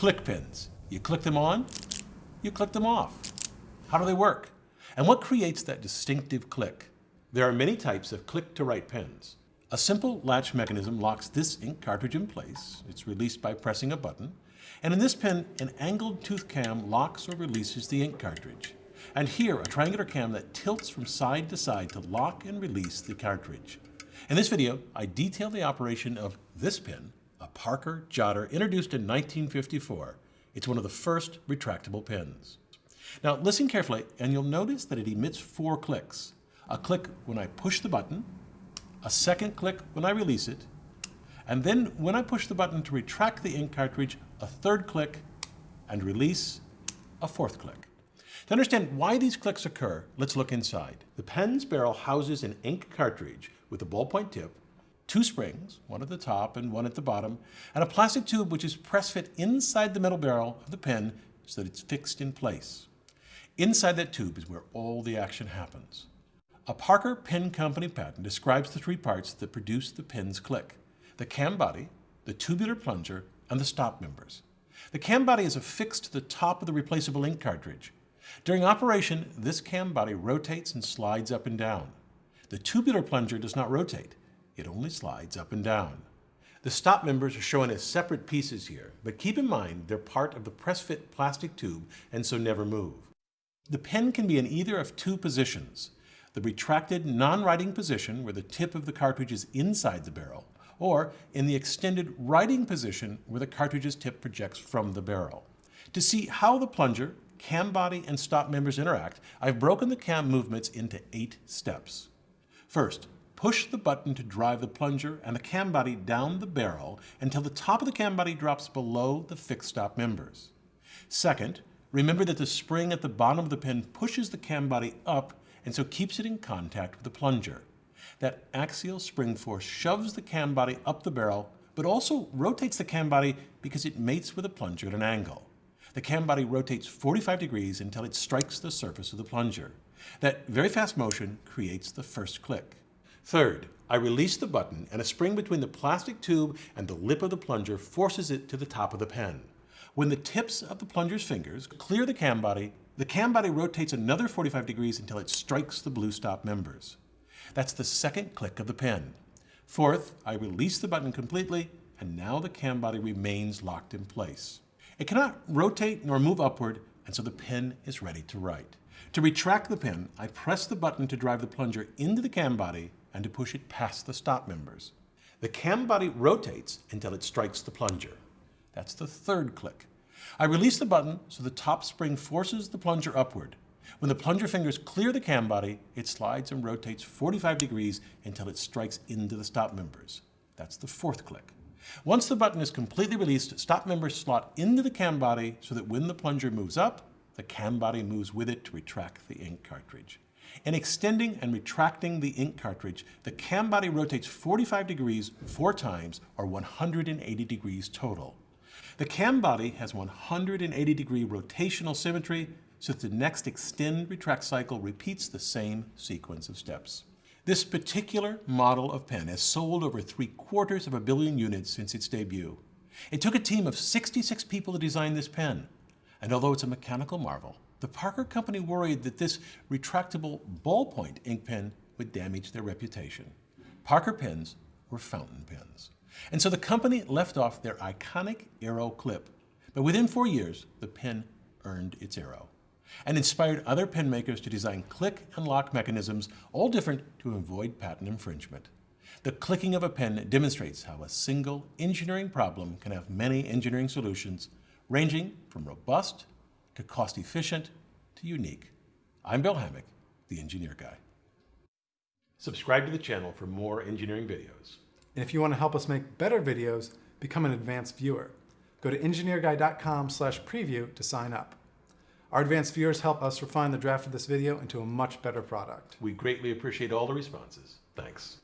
Click pins. You click them on, you click them off. How do they work? And what creates that distinctive click? There are many types of click-to-write pens. A simple latch mechanism locks this ink cartridge in place. It's released by pressing a button. And in this pen, an angled tooth cam locks or releases the ink cartridge. And here, a triangular cam that tilts from side to side to lock and release the cartridge. In this video, I detail the operation of this pen, Parker Jotter introduced in 1954. It's one of the first retractable pens. Now listen carefully and you'll notice that it emits four clicks. A click when I push the button, a second click when I release it, and then when I push the button to retract the ink cartridge, a third click, and release, a fourth click. To understand why these clicks occur, let's look inside. The pen's barrel houses an ink cartridge with a ballpoint tip, two springs, one at the top and one at the bottom, and a plastic tube which is press fit inside the metal barrel of the pen so that it's fixed in place. Inside that tube is where all the action happens. A Parker Pen Company patent describes the three parts that produce the pen's click. The cam body, the tubular plunger, and the stop members. The cam body is affixed to the top of the replaceable ink cartridge. During operation, this cam body rotates and slides up and down. The tubular plunger does not rotate. It only slides up and down. The stop members are shown as separate pieces here, but keep in mind they're part of the press-fit plastic tube and so never move. The pen can be in either of two positions the retracted non-writing position where the tip of the cartridge is inside the barrel, or in the extended writing position where the cartridge's tip projects from the barrel. To see how the plunger, cam body, and stop members interact, I've broken the cam movements into eight steps. First, push the button to drive the plunger and the cam body down the barrel until the top of the cam body drops below the fixed stop members. Second, remember that the spring at the bottom of the pen pushes the cam body up and so keeps it in contact with the plunger. That axial spring force shoves the cam body up the barrel, but also rotates the cam body because it mates with the plunger at an angle. The cam body rotates 45 degrees until it strikes the surface of the plunger. That very fast motion creates the first click. Third, I release the button and a spring between the plastic tube and the lip of the plunger forces it to the top of the pen. When the tips of the plunger's fingers clear the cam body, the cam body rotates another 45 degrees until it strikes the blue stop members. That's the second click of the pen. Fourth, I release the button completely, and now the cam body remains locked in place. It cannot rotate nor move upward, and so the pen is ready to write. To retract the pen, I press the button to drive the plunger into the cam body and to push it past the stop members. The cam body rotates until it strikes the plunger. That's the third click. I release the button so the top spring forces the plunger upward. When the plunger fingers clear the cam body, it slides and rotates 45 degrees until it strikes into the stop members. That's the fourth click. Once the button is completely released, stop members slot into the cam body so that when the plunger moves up, the cam body moves with it to retract the ink cartridge. In extending and retracting the ink cartridge, the cam body rotates 45 degrees four times or 180 degrees total. The cam body has 180 degree rotational symmetry so the next extend retract cycle repeats the same sequence of steps. This particular model of pen has sold over three quarters of a billion units since its debut. It took a team of 66 people to design this pen. And although it's a mechanical marvel, the Parker Company worried that this retractable ballpoint ink pen would damage their reputation. Parker pens were fountain pens. And so the company left off their iconic arrow clip. But within four years, the pen earned its arrow and inspired other pen makers to design click and lock mechanisms, all different to avoid patent infringement. The clicking of a pen demonstrates how a single engineering problem can have many engineering solutions, ranging from robust to cost-efficient to unique. I'm Bill Hammack, the Engineer Guy. Subscribe to the channel for more engineering videos. And if you want to help us make better videos, become an advanced viewer. Go to engineerguy.com slash preview to sign up. Our advanced viewers help us refine the draft of this video into a much better product. We greatly appreciate all the responses. Thanks.